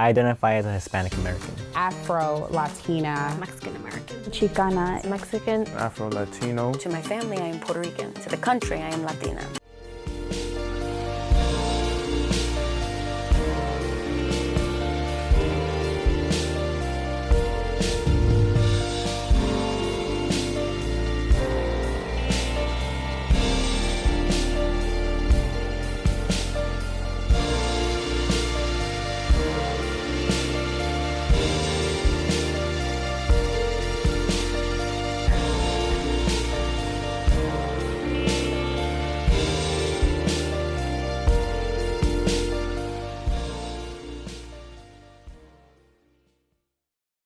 I identify as a Hispanic American. Afro-Latina. Mexican-American. Chicana. Mexican. Afro-Latino. To my family, I am Puerto Rican. To the country, I am Latina.